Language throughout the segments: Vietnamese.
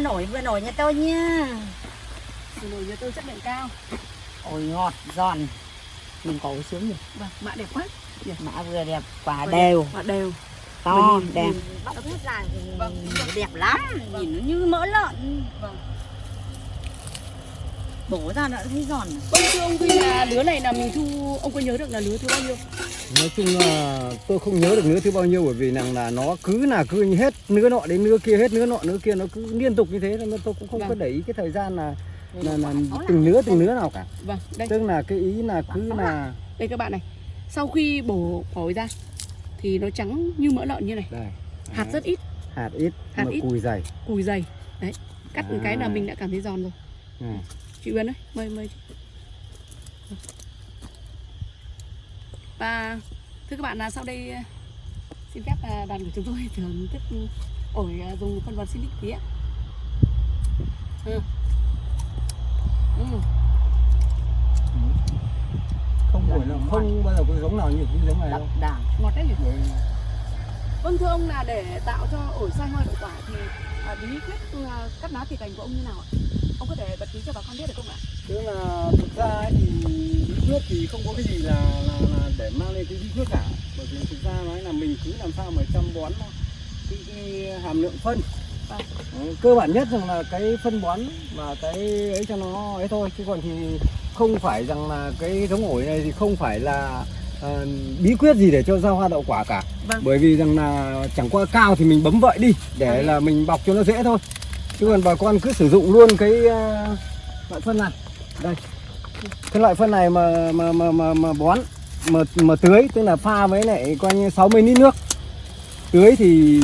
nổi vừa nổi nhà tôi nha. Vừa nổi nhà tôi chất lượng cao. Ôi ngọt giòn. Mình có sướng nhỉ? Vâng, mạ đẹp quá. Mã vừa đẹp quả Quả đều. Mạ đều. To đẹp. bóc hết ra. Thì Vâng. đẹp lắm. Nhìn nó như mỡ lợn. Vâng bổ ra đã thấy giòn. Vâng thưa ông Duy là lứa này là mình thu Ông có nhớ được là lứa thứ bao nhiêu? Nói chung là tôi không nhớ được nứa thứ bao nhiêu bởi vì rằng là nó cứ là cứ hết nứa nọ đến nứa kia hết nứa nọ nứa kia nó cứ liên tục như thế nên tôi cũng không Vâng. có để ý cái thời gian là là, là từng nứa từng nứa nào cả. Vâng, đây, tức là cái ý là cứ là đây các bạn này. Sau khi bổ phổi ra Thì nó trắng như mỡ lợn như này. Đây. Hạt rất ít, hạt ít Hạt mà ít. cùi dày. Cùi dày. Đấy, cắt một cái là À. mình đã cảm thấy giòn rồi. Này. Chị Uyên ơi, mời mời chị. Và thưa các bạn là sau đây ờ, xin phép là đoàn của chúng tôi thưởng thức ổi ờ, dùng phân bón Silic tí ạ. Ừ. Ừ. không phải là không bao giờ có giống nào như cái giống này đâu đà Ngọt đấy nhỉ? Vâng thưa ông là để tạo cho ổi sai hoa đậu quả thì bí quyết cắt lá tỉa cành của ông như nào ạ? Ông có thể bật mí cho bà con biết được không ạ? tức là thực ra ấy thì bí quyết thì không có cái gì là, là, là để mang lên cái bí quyết cả bởi vì thực ra nói là mình cứ làm sao mà chăm bón cái, cái hàm lượng phân. Đấy, cơ bản nhất rằng là cái phân bón và cái ấy cho nó ấy thôi chứ còn thì không phải rằng là cái giống ổi này thì không phải là ờ, bí quyết gì để cho ra hoa đậu quả cả Vâng. bởi vì rằng là chẳng qua cao thì mình bấm vậy đi để Vâng. là mình bọc cho nó dễ thôi chứ còn bà con cứ sử dụng luôn cái ờ, loại phân này. Đây. Cái loại phân này mà mà mà mà, mà bón mà mà tưới tức là pha với lại coi như 60 lít nước. Tưới thì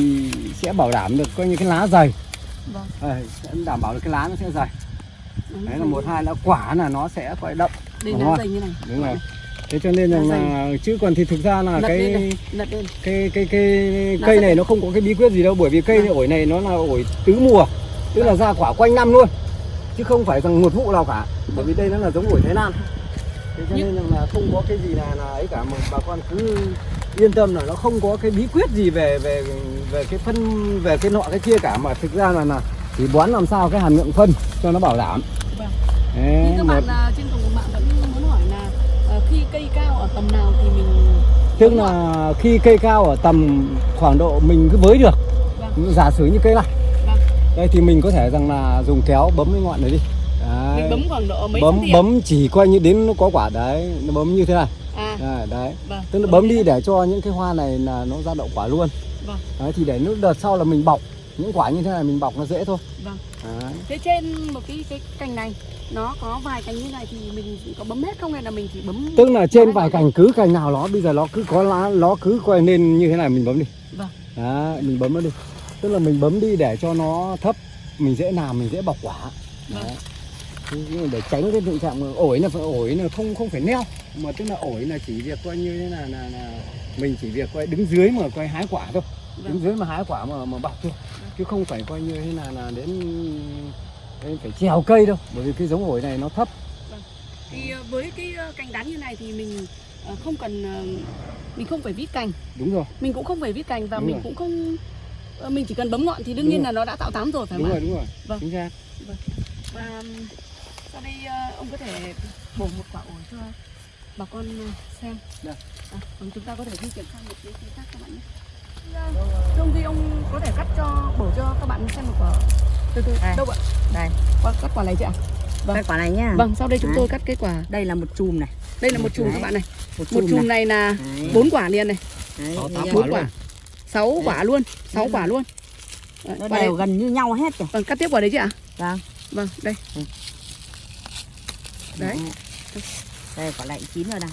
sẽ bảo đảm được coi như cái lá dày. Vâng. Đây, sẽ đảm bảo được cái lá nó sẽ dày. Đúng đấy là một hai là quả là nó sẽ coi đậm Đây dày như này. đúng rồi. Thế cho nên rằng là chứ còn thì thực ra là Lật cái này, lật lên. cái cái cái Lá cây này nó không có cái bí quyết gì đâu bởi vì cây Vâng. ổi này nó là ổi tứ mùa tức là ra quả quanh năm luôn. Chứ không phải rằng một vụ nào cả. Bởi vì đây nó là giống ổi Thái Lan. Thế cho Nhưng- nên là không có cái gì là là ấy cả mà bà con cứ yên tâm là nó không có cái bí quyết gì về về về cái phân về cái nọ cái kia cả. Mà thực ra là là chỉ bón làm sao cái hàm lượng phân cho nó bảo đảm. Vâng. Đấy, các bạn à, trên cộng mạng vẫn muốn hỏi là à, khi cây cao ở tầm nào thì mình tức là khi cây cao ở tầm khoảng độ mình cứ với được. Vâng. giả sử như cây này. Đây thì mình có thể rằng là dùng kéo bấm cái ngọn này đi đấy. mình bấm khoảng độ mấy bấm bấm chỉ coi như đến nó có quả đấy nó bấm như thế này À, đấy, đấy. vâng. tức là bấm đi để cho những cái hoa này là nó ra đậu quả luôn Vâng. đấy thì để lúc đợt sau là mình bọc những quả như thế này mình bọc nó dễ thôi Vâng. đấy. Thế trên một cái cái cành này nó có vài cành như này thì mình có bấm hết không hay là mình chỉ bấm tức là trên vài cành cứ cành nào nó bây giờ nó cứ có lá nó cứ coi nên như thế này mình bấm đi Vâng. đấy, mình bấm nó đi tức là mình bấm đi để cho nó thấp mình dễ làm mình dễ bọc quả. Vâng. Đấy. Mà để tránh cái tình trạng ổi là phải ổi là không không phải neo. Mà tức là ổi là chỉ việc coi như thế là là, là mình chỉ việc coi đứng dưới mà coi hái quả thôi. Đứng Vâng. dưới mà hái quả mà mà bọc thôi. Chứ không phải coi như thế là là đến đến phải trèo cây đâu. Bởi vì cái giống ổi này nó thấp. Thì ờ, với cái ờ, cành đắn như này thì mình ờ, không cần mình không phải vít cành, đúng rồi. Mình cũng không phải vít cành và Đúng mình rồi. cũng không mình chỉ cần bấm ngọn thì đương Đúng nhiên rồi. là nó đã tạo tán rồi phải đúng không rồi ạ? đúng rồi Vâng. chính xác Và ừm, sau đây ờ, ông có thể bổ một quả ổi cho bà con ờ, xem. Được. À, vâng, chúng ta có thể di chuyển sang một cái phía khác các bạn nhé. Thưa ông Duy ông có thể cắt cho bổ cho các bạn xem một quả từ từ Đây. đâu ạ? đây Quả, cắt quả này chị ạ? Vâng. cái quả này nhá Vâng, sau đây chúng Đấy. tôi cắt cái quả. đây là một chùm này Đây là một chùm Đấy. các bạn này. một Một chùm này này là bốn quả liền này, tám quả bốn luôn. quả. Sáu Đấy. quả luôn, sáu Đấy. quả luôn. Đấy, nó quả đều gần như nhau hết rồi Vâng, cắt tiếp quả đấy chị ạ? vâng Vâng, đây. Đấy. đây quả này chín rồi này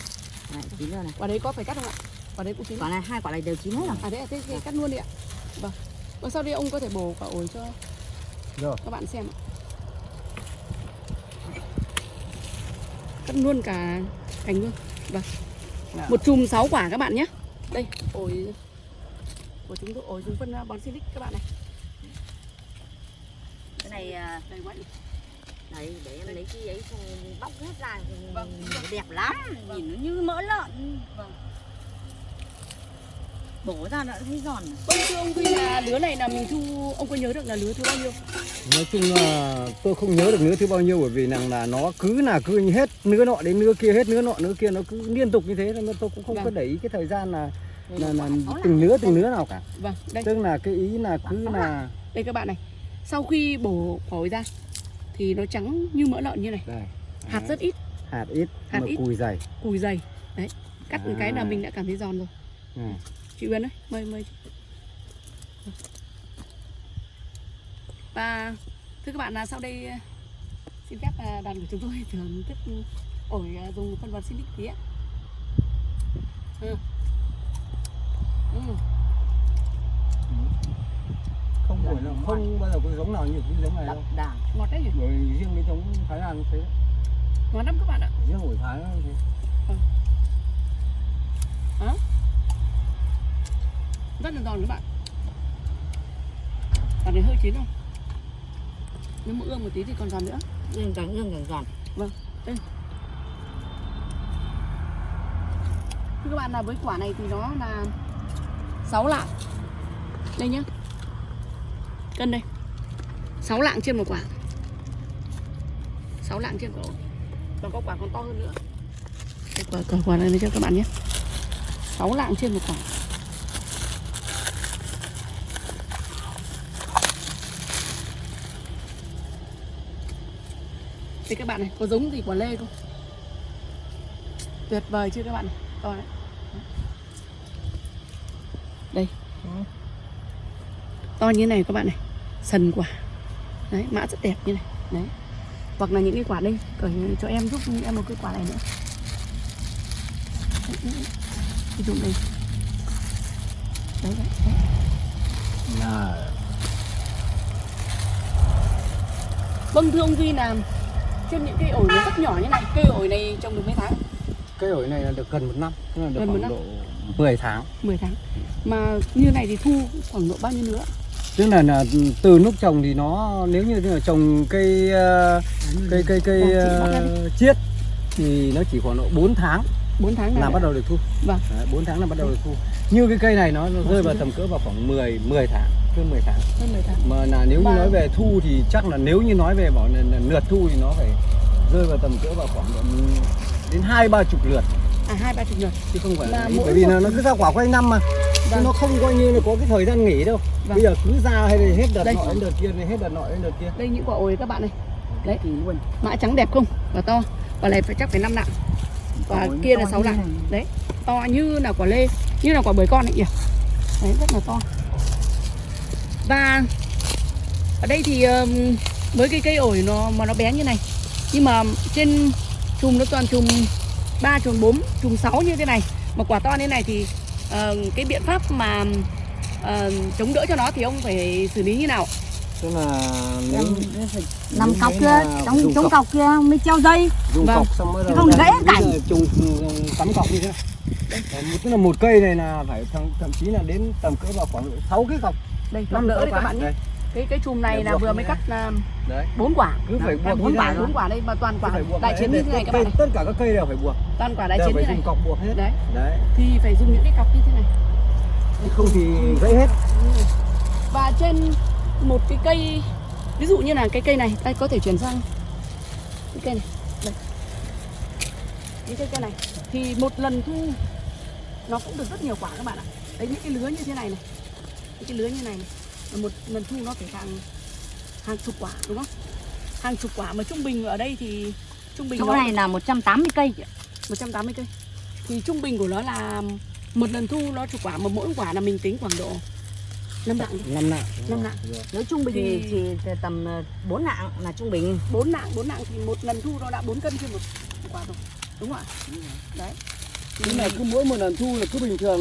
Quả chín rồi này Quả đấy có phải cắt không ạ? Quả đấy cũng chín. quả này hai quả này đều chín hết rồi À đấy, à, thế, thế cắt luôn đi ạ. Vâng. Vâng, sau đây ông có thể bổ quả ổi cho rồi các bạn xem ạ. Cắt luôn cả cành luôn. Vâng. Nào. Một chùm 6 quả các bạn nhé. Đây, ổi của chúng tôi ổi dùng phân uh, bón silic các bạn này. cái này à, Đây quá nhỉ. đấy để em lấy cái ấy xong bóc hết ra thì Vâng. đẹp lắm nhìn nó như mỡ lợn Vâng. bổ ra đã thấy giòn vâng thưa ông Duy là lứa này là mình thu ông có nhớ được là lứa thứ bao nhiêu nói chung là tôi không nhớ được nứa thứ bao nhiêu bởi vì rằng là nó cứ là cứ như hết nứa nọ đến nứa kia hết nứa nọ nứa kia nó cứ liên tục như thế nên tôi cũng không Vâng. có để ý cái thời gian là là, là từng nứa từng nứa nào cả. Vâng đây. Tức là cái ý là cứ Quả sáu là đây các bạn này sau khi bổ phổi ra thì nó trắng như mỡ lợn như này. Đây. Hạt Đấy, rất ít. Hạt ít Hạt ít. cùi dày. Cùi dày. Đấy cắt một cái là À. mình đã cảm thấy giòn rồi. Ừ. chị Uyên ơi mời mời và thưa các bạn là sau đây ờ, xin phép là đoàn của chúng tôi thưởng thức ổi dùng phân bón Silic tí ạ. Ừ. Ừ. không phải là không bao giờ có giống nào như cái giống này đậm đâu. Đà ngọt đấy nhỉ? Bởi riêng cái giống Thái Lan như thế. Ngọt lắm các bạn ạ. Riêng ổi Thái nó như thế rất là giòn các bạn. Còn này hơi chín không? Nếu mà ương một tí thì còn giòn nữa. Nhưng càng nhưng càng giòn. Thưa các bạn là với quả này thì nó là 6 lạng. Đây nhá. Cân đây. 6 lạng trên một quả. 6 lạng trên quả. Còn có quả còn to hơn nữa. Đây, quả, quả, quả này cho các bạn nhé. 6 lạng trên một quả. Thì các bạn này có giống gì quả lê không? Tuyệt vời chưa các bạn? Này to đấy. To như này các bạn này. Sần quả. Đấy mã rất đẹp như này. Đấy. Hoặc là những cái quả đây cởi cho em giúp em một cái quả này nữa. Ví dụ đây. Đấy, đấy, đấy. là vâng thưa ông duy là trên những cây ổi nó rất nhỏ như này cây ổi này trồng được mấy tháng? Cái ổi này là được gần một năm tức là được Gần một khoảng năm. độ 10 tháng. 10 tháng. Mà như này thì thu khoảng độ bao nhiêu nữa tức là, là từ lúc trồng thì nó nếu như là trồng cây ờ, cây cây cây Vâng, ờ, chiết thì nó chỉ khoảng độ 4 tháng 4 tháng là bắt đầu được thu. Vâng. Đấy, 4 tháng là bắt đầu được thu. Như cái cây này nó nó rơi vào tầm cỡ vào khoảng 10 10 tháng hơn 10 tháng. Hơn 10 tháng. Mà là nếu như Vâng. nói về thu thì chắc là nếu như nói về bảo là, là lượt thu thì nó phải rơi vào tầm cỡ vào khoảng độ đến hai ba chục lượt. À hai ba chục người chứ không phải là bởi vì là nó cứ ra quả quanh năm mà Vâng. nó không coi như là có cái thời gian nghỉ đâu. Vâng. bây giờ cứ ra hay là hết đợt Đây. nọ đến đợt kia này hết đợt nọ đến đợt kia. Đây những quả ổi các bạn này đấy. luôn. Mã trắng đẹp không? Và to. Quả này phải chắc phải năm lạng. Nó kia là 6 như lạng. đấy. To như là quả lê như là quả bưởi con ấy nhỉ đấy rất là to. Và ở đây thì với cái cây ổi nó mà nó bé như này. Nhưng mà trên chùm nó toàn chùm ba chùm bốn chùm sáu như thế này. Mà quả to như thế này thì ờ, cái biện pháp mà ờ, chống đỡ cho nó thì ông phải xử lý như nào? Tức là nếu nằm nếu cọc kia là trong cọc. kia mới treo dây. Dùng Vâng. cọc xong đầu không gãy cảnh. trùng cắm cọc như thế này tức là một cây này là phải thậm, thậm chí là đến tầm cỡ vào khoảng 6 cái cọc. Đây năm đỡ sáu đấy các bạn nhé. đây cái cái chùm này là vừa mới cắt à, bốn quả. Cứ phải Đấy, buộc bốn quả bốn quả đây mà toàn quả Cứ phải buộc đại chiến như thế này các bạn tất cả các cây đều phải buộc. Toàn quả đại chiến như này. dùng cọc buộc hết. Đấy. Đấy. Thì phải dùng những cái cọc như thế này. Không thì gãy hết. Và trên một cái cây ví dụ như là cái cây này đây có thể chuyển sang cái cây này. Đây. Những cái cây này. Thì một lần thu nó cũng được rất nhiều quả các bạn ạ. Đấy những cái lứa như thế này này. Những cái lứa như này này một lần thu nó phải hàng hàng chục quả đúng không? Hàng chục quả mà trung bình ở đây thì trung bình chỗ nó này là 180 cây chị ạ. 180 cây. Thì trung bình của nó là một lần thu nó chục quả mà mỗi quả là mình tính khoảng độ 5 lạng đi. Năm nặng Năm nặng. nếu trung bình Thì- thì chỉ tầm 4 lạng là trung bình. 4 lạng 4 lạng thì một lần thu nó đã 4 cân trên một một quả rồi đúng không ạ? Đấy nhưng mà cứ mỗi một lần thu là cứ bình thường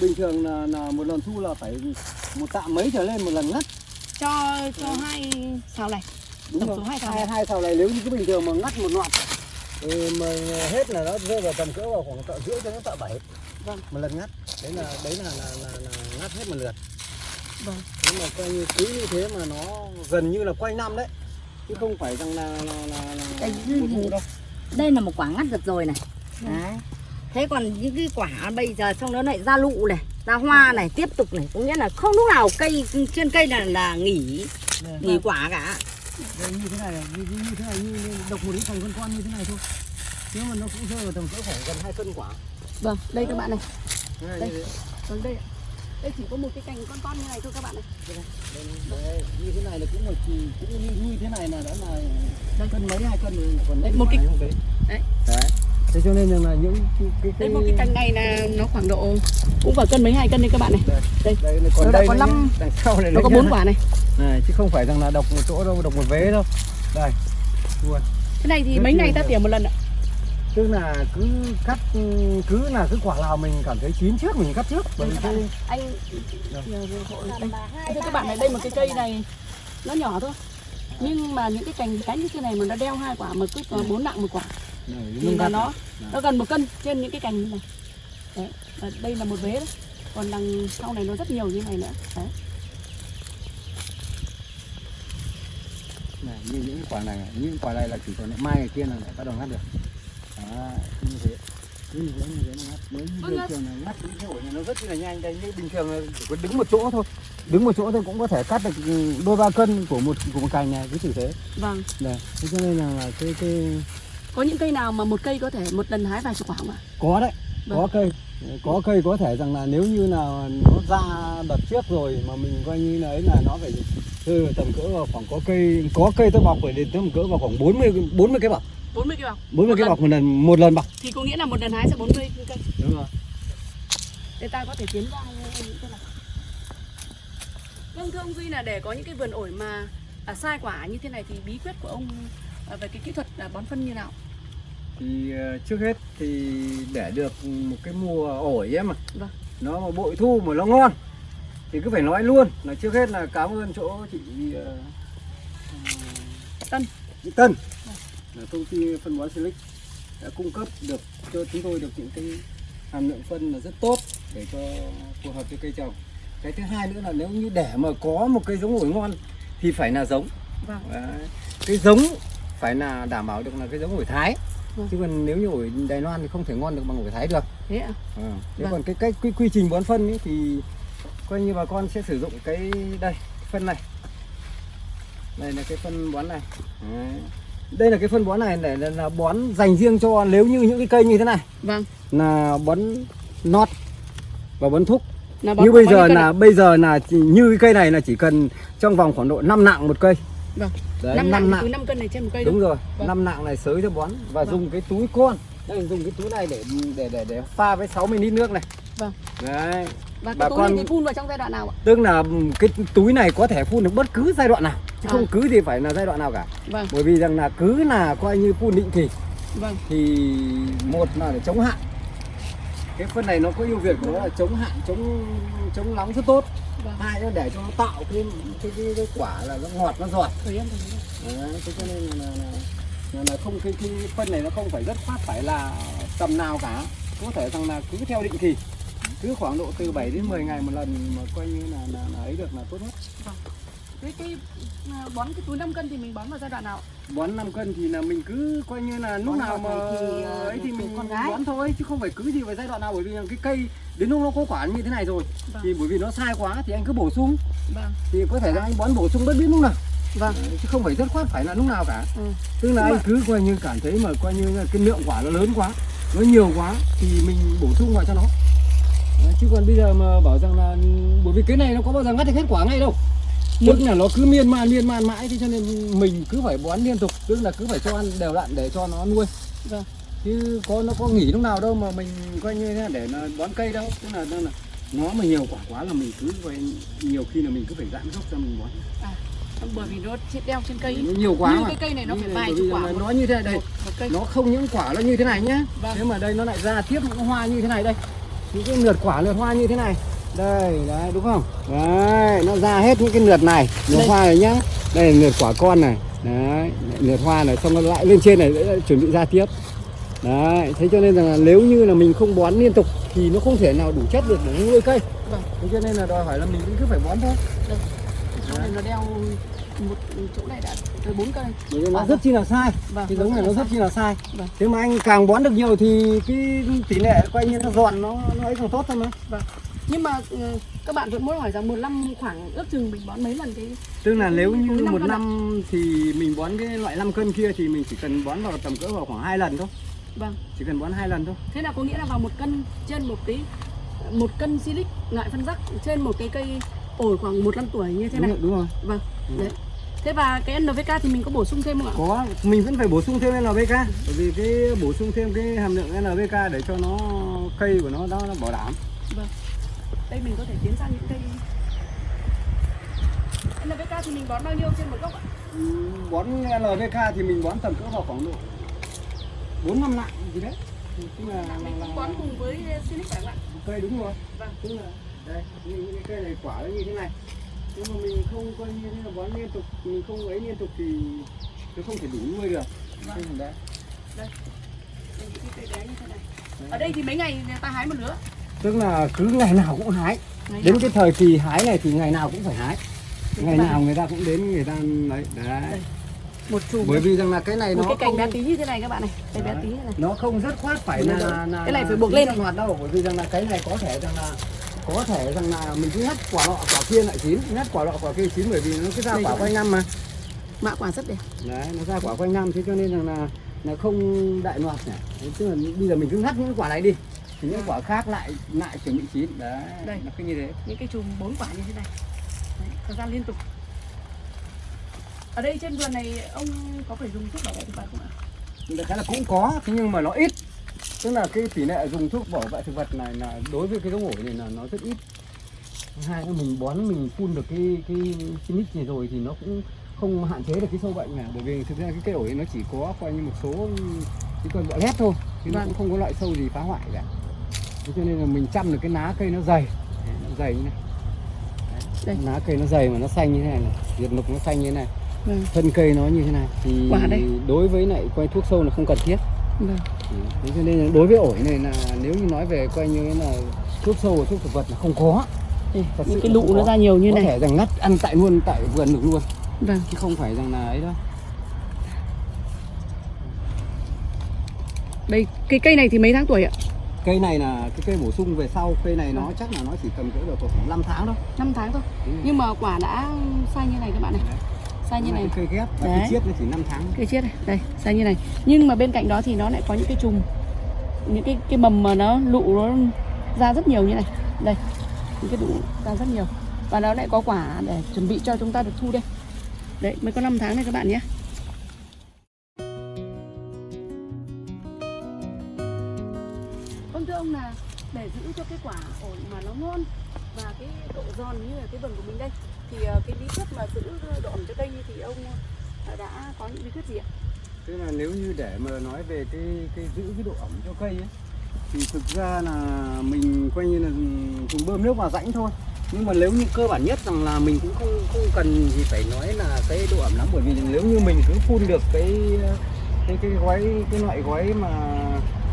bình thường là, là một lần thu là phải một tạ mấy trở lên một lần ngắt cho cho hai xào này. Đúng Tổng không số hai xào hai này. hai xào này nếu như cứ bình thường mà ngắt một loạt. Thì mà hết là nó rơi vào tầm cỡ vào khoảng tạ rưỡi cho đến tạ bảy. Vâng. một lần ngắt đấy là đấy là là, là, là ngắt hết một lượt. Vâng. Nhưng mà coi như cứ như thế mà nó gần như là quanh năm đấy. Chứ không phải rằng là là là, là Đây, một vụ đâu đây là một quả ngắt được rồi này. Đấy thế còn những cái quả bây giờ xong nó lại ra lụ này ra hoa này tiếp tục này có nghĩa là không lúc nào cây trên cây là là nghỉ nghỉ quả cả. Đây, như thế này này, như, như thế này như độc một ít thành con con như thế này thôi. Nếu mà nó cũng rơi vào tầm cỡ khoảng gần hai cân quả. Vâng đây các bạn này. Đây, Đây. như thế- vâng đây ạ. đây chỉ có một cái cành con con như này thôi các bạn này. Đây, đây, như thế này là cũng là cũng như, như thế này là đã là cân mấy hai cân rồi còn Đấy, một cái- không đấy. đấy. đấy thế cho nên là những cái, cái, đây một cái cành này là nó khoảng độ cũng phải cân mấy hai cân đây các bạn này. Đây, đây đây còn Nó đã đây có năm- nó có bốn quả này. Này chứ không phải rằng là độc một chỗ đâu độc một vế đâu. Đây luôn. Cái này thì Rất mấy ngày ta tỉa một lần ạ? Tức là cứ cắt cứ là cái quả nào mình cảm thấy chín trước mình cắt trước. Bởi vì cái anh. Thưa các bạn này đây một cái cây này nó nhỏ thôi. Nhưng mà những cái cành cánh như thế này mà nó đeo hai quả mà cứ bốn nặng một quả nung là nó Dạ. nó gần một cân trên những cái cành như này. Đấy và đây là một vế đấy. Còn đằng sau này nó rất nhiều như này nữa. Đấy. Này, như những quả này những quả này là chỉ còn mai ngày kia là lại bắt đầu ngắt được. Đó như thế. Như thế như thế là ngắt. Nếu như bình thường là ngắt những cái ổi này nó rất là nhanh. Đây như bình thường là chỉ có đứng một chỗ thôi. Đứng một chỗ thôi cũng có thể cắt được đôi ba cân của một của một cành này cứ thử thế. Vâng. Thế cho nên là cái cái có những cây nào mà một cây có thể một lần hái vài chục quả không ạ? Có đấy có Vâng. cây. Có cây có thể rằng là nếu như là nó ra đợt trước rồi mà mình coi như là ấy là nó phải từ tầm cỡ vào khoảng có cây có cây tôi bọc phải đến tầm cỡ vào khoảng 40 40 cái bọc. 40 cây bọc. 40 Một cái bọc một lần một lần bọc. Thì có nghĩa là một lần hái sẽ 40 cây. Đúng rồi. Để ta có thể tiến ra những cái này vâng thưa ông Duy là để có những cái vườn ổi mà à, sai quả như thế này thì bí quyết của ông về cái kỹ thuật à, bón phân như nào? Thì ờ, trước hết thì để được một cái mùa ổi ấy mà. Vâng. nó mà bội thu mà nó ngon thì cứ phải nói luôn là trước hết là cảm ơn chỗ chị ờ, Tân. chị Tân. Là công ty phân bón Silic đã cung cấp được cho chúng tôi được những cái hàm lượng phân là rất tốt để cho phù hợp với cây trồng. Cái thứ hai nữa là nếu như để mà có một cây giống ổi ngon thì phải là giống. Vâng. Đấy. cái giống phải là đảm bảo được là cái giống ổi Thái Vâng. chứ còn nếu như ổi Đài Loan thì không thể ngon được bằng ổi Thái được thế ạ à. thế Vâng. còn cái cách quy, quy trình bón phân ấy thì coi như bà con sẽ sử dụng cái đây phân này đây là cái phân bón này Đấy. đây là cái phân bón này để là, là bón dành riêng cho nếu như những cái cây như thế này vâng là bón nót và bón thúc là bón như bây giờ là ạ? bây giờ là chỉ, như cái cây này là chỉ cần trong vòng khoảng độ 5 nặng một cây Vâng. Đấy, năm năm nặng nặng. từ 5 cân này trên một cây đúng đúng rồi Vâng. năm nặng này sới cho bón và Vâng. dùng cái túi con. Đây dùng cái túi này để để để để pha với 60 lít nước này. Vâng. đấy. Và bà cái túi con- này thì phun vào trong giai đoạn nào ạ? Tức là cái túi này có thể phun được bất cứ giai đoạn nào chứ À. không cứ gì phải là giai đoạn nào cả. Vâng. Bởi vì rằng là cứ là coi như phun định kỳ vâng. thì một là để chống hạn. Cái phân này nó có ưu việt của nó là chống hạn chống chống nóng rất tốt vâng. Hai nữa để cho nó tạo cái cái, cái, cái quả là nó ngọt nó em Đấy, thế cho nên là, là, là, là, không cái, cái phân này nó không phải rất phát phải là tầm nào cả. Có thể rằng là cứ theo định kỳ. Cứ khoảng độ từ 7 đến 10 ngày một lần mà coi như là, là, là ấy được là tốt nhất cái cái à, bón cái túi 5 cân thì mình bón vào giai đoạn nào? Bón 5 cân thì là mình cứ coi như là lúc Bón nào mà kỳ, ờ, ấy thì mình con gái. bón thôi chứ không phải cứ gì vào giai đoạn nào bởi vì cái cây đến lúc nó có quả như thế này rồi Vâng. thì bởi vì nó sai quá thì anh cứ bổ sung. Vâng. Thì có thể là anh bón bổ sung bất biết lúc nào vâng. Đấy, chứ không phải rất khoát phải là lúc nào cả. Ừ. tức là Nhưng anh mà- cứ coi như cảm thấy mà coi như là cái lượng quả nó lớn quá nó nhiều quá thì mình bổ sung vào cho nó. Đấy, chứ còn bây giờ mà bảo rằng là bởi vì cái này nó có bao giờ ngắt được hết quả ngay đâu tức là nó cứ miên man miên man mãi thế cho nên mình cứ phải bón liên tục tức là cứ phải cho ăn đều đặn để cho nó nuôi. Vâng. chứ có nó có nghỉ lúc nào đâu mà mình coi như thế để nó bón cây đâu. Tức là, là nó mà nhiều quả quá là mình cứ coi nhiều khi là mình cứ phải giãn gốc cho mình bón. Bởi vì nó đeo trên cây. Nó nhiều quá như mà. cái cây này nó Như phải vài chục quả một, nó như thế này đây. một, một cây. Nó không những quả nó như thế này nhá. Vâng. thế mà đây nó lại ra tiếp những hoa như thế này đây. Những cái lượt quả lượt hoa như thế này đây đấy đúng không? Đấy nó ra hết những cái lượt này. Lượt hoa này nhá. Đây là lượt quả con này. Đấy lượt hoa này xong nó lại lên trên này lại chuẩn bị ra tiếp. Đấy thế cho nên rằng là nếu như là mình không bón liên tục thì nó không thể nào đủ chất được để nuôi cây. Vâng. thế cho nên là đòi hỏi là mình cũng cứ phải bón thôi. Chỗ này nó đeo một chỗ này đã tới bốn cây. Vì nó À, rất chi là sai. Vâng cái giống này nó rất chi là sai. Vâng. thế mà anh càng bón được nhiều thì cái tỷ lệ coi như nó giòn nó nó ấy càng tốt thôi mà nhưng mà ừ, các bạn vẫn muốn hỏi rằng một năm khoảng ước chừng mình bón mấy lần cái tức là nếu như một năm thì mình bón cái loại 5 cân kia thì mình chỉ cần bón vào tầm cỡ vào khoảng hai lần thôi. Vâng. Chỉ cần bón hai lần thôi. Thế là có nghĩa là vào một cân trên một cái một cân silic loại phân rắc trên một cái cây ổi khoảng một năm tuổi như thế đúng này? rồi, đúng rồi. Vâng đấy. thế và cái NPK thì mình có bổ sung thêm không ạ? Có mình vẫn phải bổ sung thêm NPK bởi vì cái bổ sung thêm cái hàm lượng NPK để cho nó cây của nó nó, nó bảo đảm. Vâng đây mình có thể tiến sang những cây NPK thì mình bón bao nhiêu trên một gốc ạ? Ừ, bón NPK thì mình bón tầm cỡ vào khoảng độ bốn năm nặng gì đấy. Tức là, là, mình là, bón cùng với silic phải không ạ? Cây đúng rồi. Vâng. Tức là đây những cái cây này quả nó như thế này. Nhưng mà mình không coi như thế là bón liên tục mình không ấy liên tục thì nó không thể đủ nuôi được. Vâng. Đấy đây. Đây những cái cây bé như thế này. Ở đây thì mấy ngày người ta hái một lứa tức là cứ ngày nào cũng hái. Ngày đến nào? cái thời kỳ hái này thì ngày nào cũng phải hái. Ngày nào? người ta cũng đến người ta đấy Đây. một chùm bởi vì rằng là cái này một nó cái cành không bé tí như thế này các bạn này. Cây bé tí như này. Nó không rất khoát phải là, rồi. là Cái này là phải buộc lên. hoạt đâu bởi vì rằng là cái này có thể rằng là có thể rằng là mình cứ ngắt quả nọ quả kia lại chín. Ngắt quả nọ quả kia chín bởi vì nó cứ ra Đây quả quanh năm mà. Mạ quả rất đẹp. Đấy nó ra quả quanh năm thế cho nên rằng là là không đại loạt nhỉ. Tức là bây giờ mình cứ ngắt những quả này đi thì những quả khác lại lại chuẩn bị chín. Đấy Đây. nó cứ như thế. Những cái chùm bốn quả như thế này. Đấy, thời gian liên tục. Ở đây trên vườn này ông có phải dùng thuốc bảo vệ thực vật không ạ? Đại khái là cũng có thế nhưng mà nó ít. Tức là cái tỷ lệ dùng thuốc bảo vệ thực vật này là đối với cái giống ổi này là nó rất ít. Hai là mình bón mình phun được cái cái Sinic này rồi thì nó cũng không hạn chế được cái sâu bệnh này. Bởi vì thực ra cái cây ổi nó chỉ có coi như một số cái con bọ lét thôi chứ nó Vâng. cũng không có loại sâu gì phá hoại cả thế cho nên là mình chăm được cái lá cây nó dày. Đấy, nó dày như này. Đây. lá cây nó dày mà nó xanh như thế này này diệt lục nó xanh như thế này. Vâng. Thân cây nó như thế này thì Quả đây. đối với lại quay thuốc sâu là không cần thiết. Vâng. Thế cho nên là đối với ổi này là nếu như nói về coi như là thuốc sâu và thuốc thực vật là không có. Đây, Thật những cái lụ nó có. ra nhiều như có này. thể rằng ngắt ăn tại luôn tại vườn được luôn. Vâng. Chứ không phải rằng là ấy đâu. Đây cái cây này thì mấy tháng tuổi ạ cây này là cái cây bổ sung về sau cây này nó chắc là nó chỉ tầm cỡ được khoảng 5 tháng đâu 5 tháng thôi. Nhưng mà quả đã sai như này các bạn này. Đấy. sai như này. cây ghép và Đấy. cái chiết nó chỉ 5 tháng. Cây chiết này. Đây sai như này. Nhưng mà bên cạnh đó thì nó lại có những cái chùm những cái cái mầm mà nó lụ nó ra rất nhiều như này. Đây những cái lụ ra rất nhiều. Và nó lại có quả để chuẩn bị cho chúng ta được thu đây. Đấy mới có 5 tháng này các bạn nhé cái quả ổi mà nó ngon và cái độ giòn như là cái vườn của mình đây thì ờ, cái bí quyết mà giữ độ ẩm cho cây thì ông ờ, đã có những bí quyết gì ạ? tức là nếu như để mà nói về cái cái giữ cái độ ẩm cho cây ấy thì thực ra là mình coi như là dùng bơm nước vào rãnh thôi nhưng mà nếu như cơ bản nhất rằng là mình cũng không không cần gì phải nói là cái độ ẩm lắm bởi vì nếu như mình cứ phun được cái cái cái gói cái loại gói mà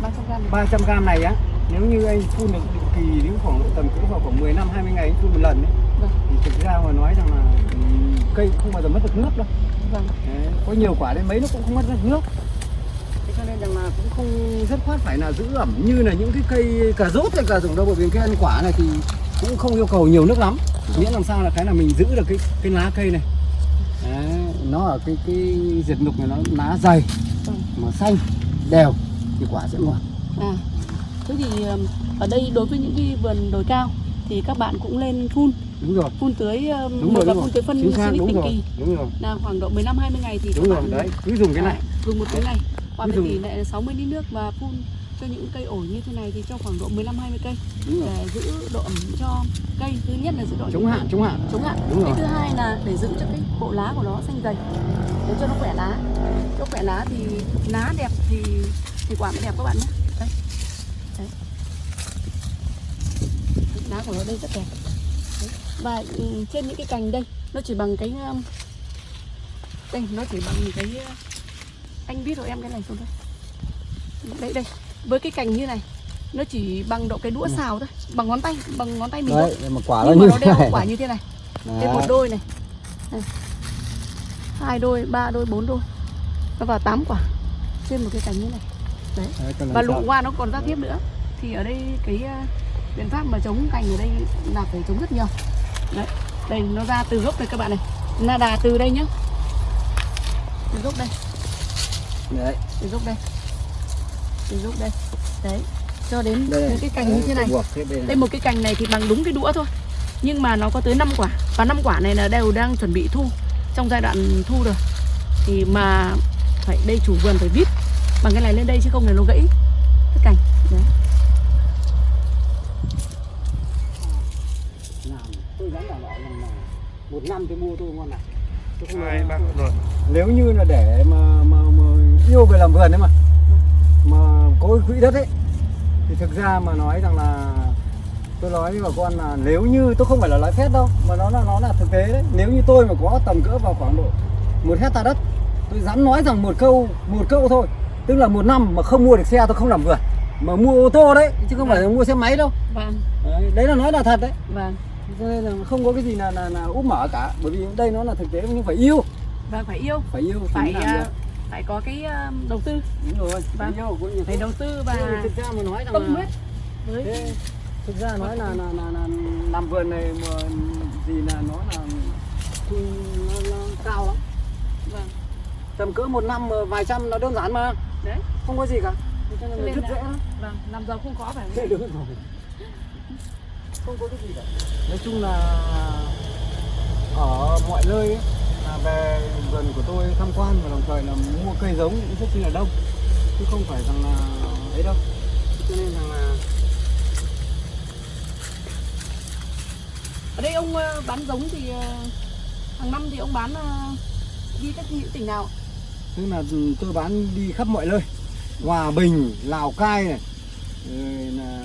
300 gram này. 300 gram này á nếu như anh phun được kỳ đến khoảng độ tầm cỡ vào khoảng 10 năm 20 ngày anh phun một lần ấy, Vâng, thì thực ra mà nói rằng là ừm, cây không bao giờ mất được nước đâu. Vâng. Đấy, có nhiều quả đến mấy nó cũng không mất được nước. Thế cho nên rằng là cũng không rất khoát phải là giữ ẩm như là những cái cây cà rốt hay cà rừng đâu bởi vì cái ăn quả này thì cũng không yêu cầu nhiều nước lắm. Miễn làm sao là cái là mình giữ được cái cái lá cây này. Đấy, nó ở cái cái diệt nục này nó lá dày Vâng. mà xanh đều thì quả sẽ ngon. À, thế thì ở đây đối với những cái vườn đồi cao thì các bạn cũng lên phun. Đúng rồi. Phun tưới ừm, đúng một rồi là phun tưới phân chính xác đúng định rồi kỳ. đúng rồi. Là khoảng độ 15 20 ngày thì đúng các rồi bạn đấy. Cứ dùng cái này. à, dùng một túi này. Với dụ- tỷ lệ là 60 lít nước và phun cho những cây ổi như thế này thì cho khoảng độ 15 20 cây để giữ độ ẩm cho cây. Thứ nhất là giữ độ chống hạn chống hạn. Chống hạn. Đúng cái rồi. thứ hai là để giữ cho cái bộ lá của nó xanh dày để cho nó khỏe lá. Cho khỏe lá thì lá đẹp thì thì quả mới đẹp các bạn nhé đây đấy lá của nó đây rất đẹp. Đấy. và ừ, trên những cái cành đây nó chỉ bằng cái um, đây nó chỉ bằng cái uh, anh viết rồi em cái này xuống đây đây đây với cái cành như này nó chỉ bằng độ cái đũa xào thôi bằng ngón tay bằng ngón tay mình thôi. đấy mà quả nó nhưng mà như nó đeo này. quả như thế này. Đấy. Đây một đôi này. này hai đôi ba đôi bốn đôi. Nó vào tám quả trên một cái cành như này. Đấy, còn và làm lụ sao? hoa nó còn ra tiếp nữa. Thì ở đây cái uh, biện pháp mà chống cành ở đây là phải chống rất nhiều. Đấy đây nó ra từ gốc đây các bạn này. Là đà từ đây nhá. Từ gốc đây. Đấy. Từ gốc đây. Từ gốc đây. Đấy cho đến đây những cái cành như thế này. đây này. một cái cành này thì bằng đúng cái đũa thôi. Nhưng mà nó có tới 5 quả. Và năm quả này là đều đang chuẩn bị thu. Trong giai đoạn thu rồi. Thì mà phải đây chủ vườn phải vít bằng cái này lên đây chứ không là nó gãy cái cành đấy làm tôi dám đảm bảo rằng là một năm tôi mua tôi ngon này tôi không hai bác rồi. Nếu như là để mà, mà, mà yêu về làm vườn đấy mà mà có quỹ đất ấy thì thực ra mà nói rằng là tôi nói với bà con là nếu như tôi không phải là nói phép đâu mà nó là nó là thực tế đấy. Nếu như tôi mà có tầm cỡ vào khoảng độ một hecta đất tôi dám nói rằng một câu một câu thôi. Tức là một năm mà không mua được xe tôi không làm vườn. Mà mua ô tô đấy chứ không phải là mua xe máy đâu. Vâng. Đấy, đấy là nói là thật đấy. Vâng cho nên là không có cái gì là là, là úp mở cả. Bởi vì đây nó là thực tế nhưng phải yêu. Vâng phải yêu. Phải yêu phải à, được. phải có cái à, đầu tư. Đúng rồi phải vâng. yêu cũng phải đầu tư và thực ra mà nói rằng tâm huyết với thế, thực ra nói là là, là là làm vườn này mà gì là nó là thu nó, nó cao lắm. Vâng. Tầm cỡ một năm vài trăm nó đơn giản mà. Đấy. Không có gì cả. Cho nên là rất dễ lắm. Vâng làm giàu không khó phải không? Đúng rồi không có cái gì cả. Nói chung là ở mọi nơi ấy, là về vườn của tôi tham quan và đồng thời là mua cây giống cũng rất là đông. Chứ không phải rằng là ấy đâu. Cho nên rằng là ở đây ông ờ, bán giống thì ờ, hàng năm thì ông bán ờ, đi các những tỉnh nào? Tức là tôi bán đi khắp mọi nơi. Hòa Bình Lào Cai này rồi là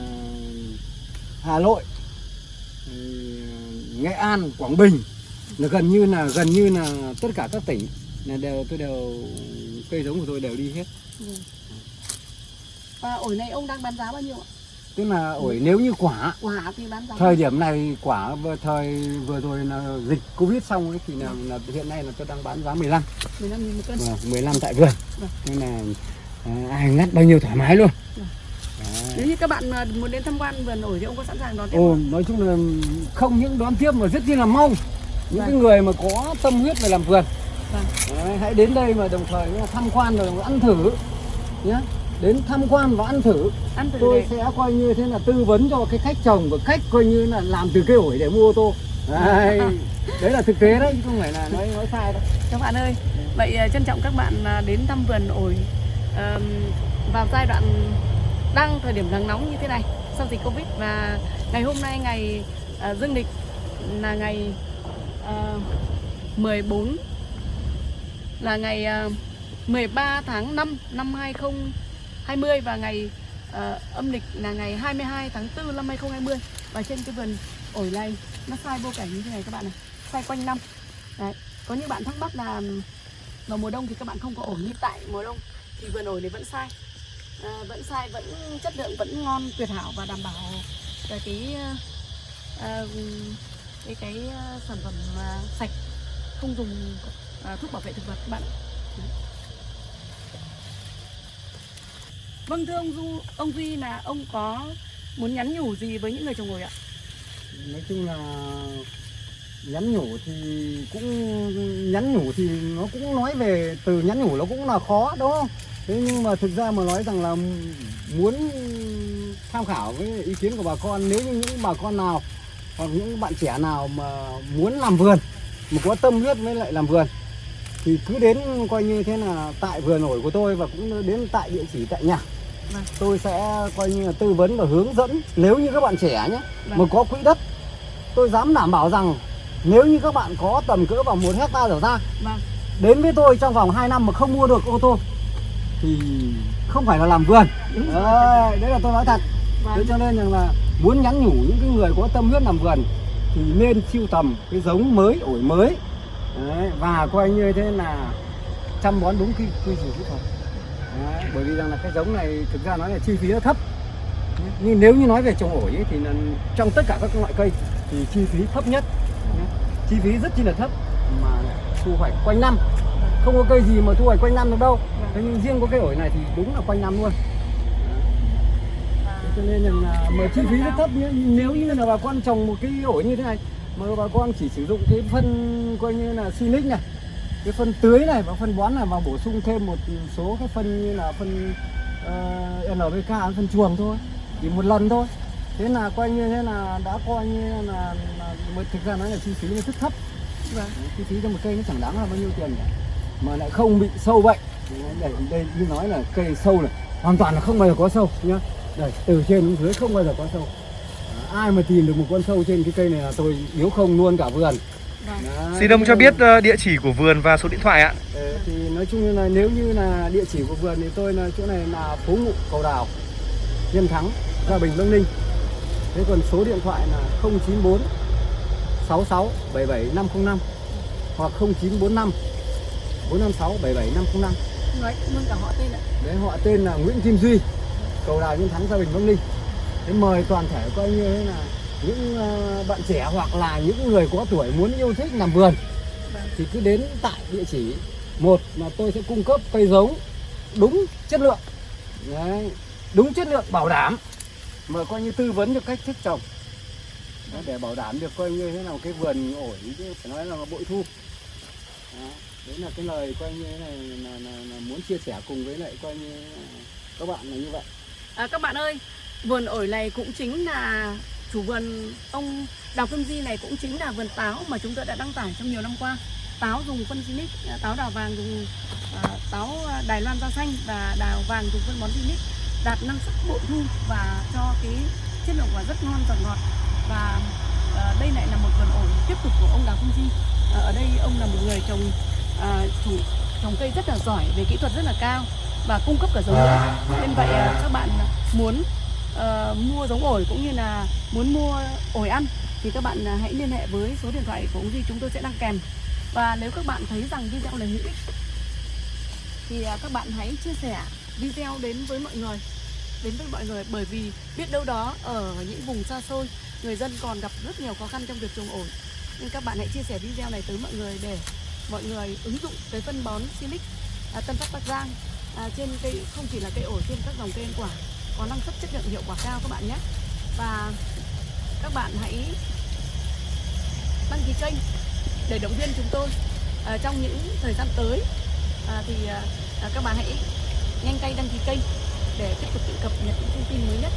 Hà Nội Nghệ An Quảng Bình là gần như là gần như là tất cả các tỉnh là đều tôi đều cây giống của tôi đều đi hết. Và ổi này ông đang bán giá bao nhiêu ạ? Tức là ổi nếu như quả quả thì bán giá thời điểm này quả thời vừa rồi là dịch covid xong ấy thì là, là hiện nay là tôi đang bán giá 15 15 nghìn một cân. Vâng, 15 tại vườn. Vâng. nên là à, ai ngắt bao nhiêu thoải mái luôn. Nếu như các bạn muốn đến tham quan vườn ổi thì ông có sẵn sàng đón tiếp Ồ, nói chung là không những đón tiếp mà rất chi là mong. Những Vâng. cái người mà có tâm huyết về làm vườn. Vâng. Đấy, hãy đến đây mà đồng thời tham quan rồi ăn thử nhé đến tham quan và ăn thử. Ăn thử tôi sẽ coi như thế là tư vấn cho cái khách trồng và khách coi như là làm từ cây ổi để mua ô tô. Đấy, đấy là thực tế đấy chứ không phải là nói nói sai đâu. Các bạn ơi vậy ờ, trân trọng các bạn ờ, đến thăm vườn ổi ờm, vào giai đoạn đang thời điểm nắng nóng như thế này. Sau dịch covid và ngày hôm nay ngày ờ, dương lịch là ngày à, ờ, 14 là ngày à, ờ, 13 tháng 5 năm 2020 và ngày ờ, âm lịch là ngày 22 tháng 4 năm 2020 và trên cái vườn ổi này nó sai vô cảnh như thế này các bạn này sai quanh năm. Đấy. có những bạn thắc mắc là ừ, vào mùa đông thì các bạn không có ổi như tại mùa đông thì vườn ổi này vẫn sai. Ờ, à, vẫn sai vẫn chất lượng vẫn ngon tuyệt hảo và đảm bảo ờ, ờ, cái cái à, cái, cái sản phẩm à, sạch không dùng à, thuốc bảo vệ thực vật các bạn Vâng thưa ông Du, ông Duy là ông có muốn nhắn nhủ gì với những người trồng ổi ạ? nói chung là nhắn nhủ thì cũng nhắn nhủ thì nó cũng nói về từ nhắn nhủ nó cũng là khó đúng không thế nhưng mà thực ra mà nói rằng là muốn tham khảo với ý kiến của bà con nếu như những bà con nào hoặc những bạn trẻ nào mà muốn làm vườn mà có tâm huyết với lại làm vườn thì cứ đến coi như thế là tại vườn ổi của tôi và cũng đến tại địa chỉ tại nhà Vâng. tôi sẽ coi như là tư vấn và hướng dẫn nếu như các bạn trẻ nhé Vâng. mà có quỹ đất tôi dám đảm bảo rằng nếu như các bạn có tầm cỡ vào một hecta trở ra Vâng. đến với tôi trong vòng 2 năm mà không mua được ô tô thì không phải là làm vườn. Đấy, đấy là tôi nói thật. Thế Vâng. cho nên rằng là muốn nhắn nhủ những cái người có tâm huyết làm vườn thì nên siêu tầm cái giống mới ổi mới. Đấy, và coi như thế là chăm bón đúng quy quy trình kỹ thuật. Đấy, bởi vì rằng là cái giống này thực ra nói là chi phí nó thấp. Nhưng nếu như nói về trồng ổi ấy, thì là trong tất cả các loại cây thì chi phí thấp nhất. Chi phí rất chi là thấp mà thu hoạch quanh năm. Không có cây gì mà thu hoạch quanh năm được đâu nhưng riêng có cây ổi này thì đúng là quanh năm luôn. Cho nên là mà chi phí rất thấp nhé nếu như là bà con trồng một cái ổi như thế này mà bà con chỉ sử dụng cái phân coi như là Sinic này cái phân tưới này và phân bón này và bổ sung thêm một số cái phân như là phân uh, NPK phân chuồng thôi chỉ một lần thôi. Thế là coi như thế là đã coi như là, là mà thực ra nói là chi phí nó rất thấp. Vâng. chi phí cho một cây nó chẳng đáng là bao nhiêu tiền cả mà lại không bị sâu bệnh đây đây như nói là cây sâu này hoàn toàn là không bao giờ có sâu nhá. Đây từ trên đến dưới không bao giờ có sâu. À, ai mà tìm được một con sâu trên cái cây này là tôi nếu không luôn cả vườn. Vâng. Đấy, Xin ông cho biết ờ, địa chỉ của vườn và số điện thoại ạ. Ờ, thì nói chung là nếu như là địa chỉ của vườn thì tôi là chỗ này là phố ngụ cầu đào nhân thắng gia bình bắc ninh. Thế còn số điện thoại là 094 66 77 505 hoặc 0945 456 77 505 Nói luôn cả họ tên ạ. đấy họ tên là Nguyễn Kim Duy. Cầu đào nhân thắng gia bình bắc ninh. Thế mời toàn thể coi như thế là những ờ, bạn trẻ hoặc là những người có tuổi muốn yêu thích làm vườn. Thì cứ đến tại địa chỉ một là tôi sẽ cung cấp cây giống đúng chất lượng. Đấy, đúng chất lượng bảo đảm. Mà coi như tư vấn cho cách thức trồng. Để bảo đảm được coi như thế nào cái vườn ổi chứ phải nói là bội thu. Đó, đấy là cái lời coi như là, là, là, là muốn chia sẻ cùng với lại coi như các bạn là như vậy À, các bạn ơi, vườn ổi này cũng chính là chủ vườn ông Đào Phương Di này cũng chính là vườn táo mà chúng tôi đã đăng tải trong nhiều năm qua. Táo dùng phân Sinic, à, táo đào vàng dùng à, táo à, Đài Loan da xanh và đào vàng dùng phân bón Sinic đạt năng suất bội thu và cho cái chất lượng quả rất ngon và ngọt và à, đây lại là một vườn ổi tiếp tục của ông Đào Phương Di. À, ở đây ông là một người trồng à, chủ trồng cây rất là giỏi về kỹ thuật rất là cao và cung cấp cả giống nữa. Nên vậy à, các bạn muốn ờ, mua giống ổi cũng như là muốn mua ổi ăn thì các bạn à, hãy liên hệ với số điện thoại của ông Duy chúng tôi sẽ đăng kèm. Và nếu các bạn thấy rằng video này hữu ích thì à, các bạn hãy chia sẻ video đến với mọi người đến với mọi người bởi vì biết đâu đó ở những vùng xa xôi người dân còn gặp rất nhiều khó khăn trong việc trồng ổi nên các bạn hãy chia sẻ video này tới mọi người để mọi người ứng dụng cái phân bón Silic à, Tân Phát Bắc Giang à, trên cây không chỉ là cây ổi trên các dòng cây ăn quả có năng suất chất lượng hiệu quả cao các bạn nhé. Và các bạn hãy đăng ký kênh để động viên chúng tôi. À, trong những thời gian tới à, thì à, à các bạn hãy nhanh tay đăng ký kênh để tiếp tục tự cập nhật những thông tin mới nhất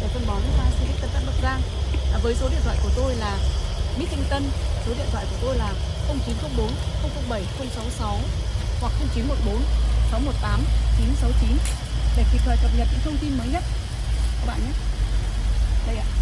về phân bón hoa Silic Tân Phát Bắc Giang. À, với số điện thoại của tôi là Mít Thanh Tân số điện thoại của tôi là 0904 007 066 hoặc 0914 618 969 để kịp thời cập nhật những thông tin mới nhất. Các bạn nhé. Đây ạ.